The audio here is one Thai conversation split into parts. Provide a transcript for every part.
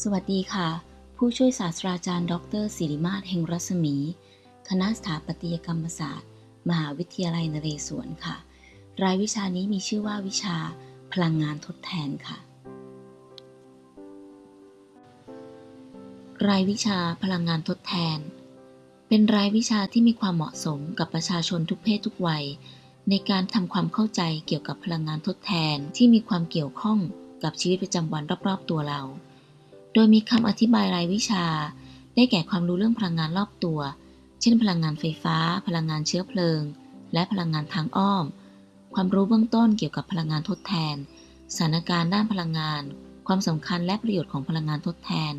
สวัสดีค่ะ ผู้ช่วยศาสตราจารย์ ดรศิริมาศเฮงรัศมี คณะสถาปัตยกรรมศาสตร์ มหาวิทยาลัยนเรศวรค่ะ รายวิชานี้มีชื่อว่าวิชาพลังงานทดแทนค่ะ รายวิชาพลังงานทดแทน เป็นรายวิชาที่มีความเหมาะสมกับประชาชนทุกเพศทุกวัย ในการทำความเข้าใจเกี่ยวกับพลังงานทดแทนที่มีความเกี่ยวข้องกับชีวิตประจำวันรอบๆตัวเรา โดยมีคำอธิบายรายวิชา ได้แก่ความรู้เรื่องพลังงานรอบตัว เช่น พลังงานไฟฟ้า พลังงานเชื้อเพลิง และพลังงานทางอ้อม ความรู้เบื้องต้นเกี่ยวกับพลังงานทดแทน สถานการณ์ด้านพลังงาน ความสำคัญและประโยชน์ของพลังงานทดแทน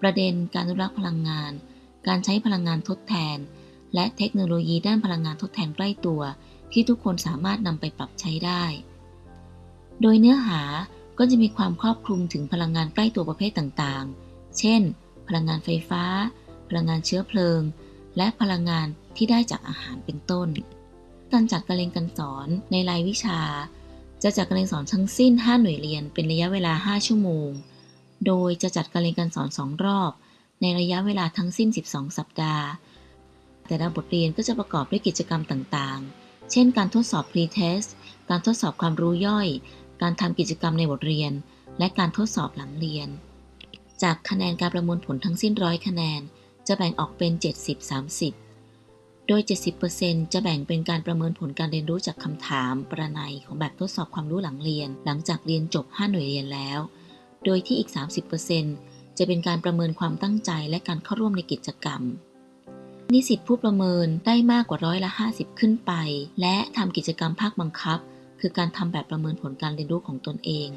ประเด็นการอนุรักษ์พลังงาน การใช้พลังงานทดแทน และเทคโนโลยีด้านพลังงานทดแทนใกล้ตัว ที่ทุกคนสามารถนำไปปรับใช้ได้ โดยเนื้อหา ก็จะมีความครอบคลุมถึงพลังงานใกล้ตัวประเภทต่างๆ เช่น พลังงานไฟฟ้า พลังงานเชื้อเพลิง และพลังงานที่ได้จากอาหารเป็นต้น การจัดการเรียนการสอนในรายวิชา จะจัดการเรียนสอนทั้งสิ้น 5 หน่วยเรียนเป็นระยะเวลา 5 ชั่วโมง โดยจะจัดการเรียนการสอน 2 รอบ ในระยะเวลาทั้งสิ้น 12 สัปดาห์ แต่ละบทเรียนก็จะประกอบด้วยกิจกรรมต่างๆ เช่น การทดสอบ pre-test การทดสอบความรู้ย่อย การทำกิจกรรมในบทเรียน และการทดสอบหลังเรียน จากคะแนนการประมวลผลทั้งสิ้นร้อยคะแนน จะแบ่งออกเป็น 70-30 โดย 70%จะแบ่งเป็นการประเมินผลการเรียนรู้จากคำถาม ประนัยของแบบทดสอบความรู้หลังเรียน หลังจากเรียนจบ 5 หน่วยเรียนแล้ว โดยที่อีก 30%จะเป็นการประเมินความตั้งใจและการเข้าร่วมในกิจกรรมนิสิตผู้ประเมินได้มากกว่าร้อยละ 50 ขึ้นไป และทำกิจกรรมภาคบังคับ คือการทำแบบประเมินผลการเรียนรู้ของตนเอง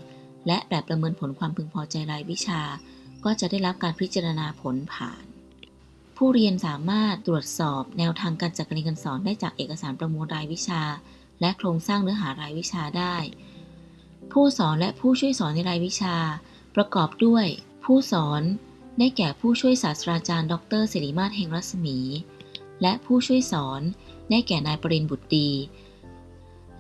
และแบบประเมินผลความพึงพอใจรายวิชา ก็จะได้รับการพิจารณาผลผ่าน ผู้เรียนสามารถตรวจสอบแนวทางการจัดการเรียนการสอนได้จากเอกสารประมวลรายวิชา และโครงสร้างเนื้อหารายวิชาได้ ผู้สอนและผู้ช่วยสอนในรายวิชา ประกอบด้วย ผู้สอนได้แก่ผู้ช่วยศาสตราจารย์ ดรศิริมาศเฮงรัศมี และผู้ช่วยสอนได้แก่นายปรินบุตรดี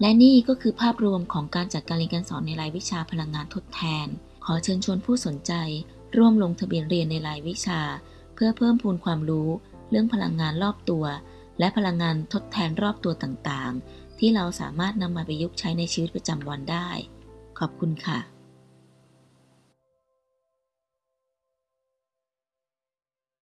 และนี่ก็คือภาพรวมของการจัดการเรียนการสอนในรายวิชาพลังงานทดแทน ขอเชิญชวนผู้สนใจ ร่วมลงทะเบียนเรียนในรายวิชา เพื่อเพิ่มพูนความรู้ เรื่องพลังงานรอบตัว และพลังงานทดแทนรอบตัวต่างๆ ที่เราสามารถนำมาประยุกต์ใช้ในชีวิตประจำวันได้ ขอบคุณค่ะ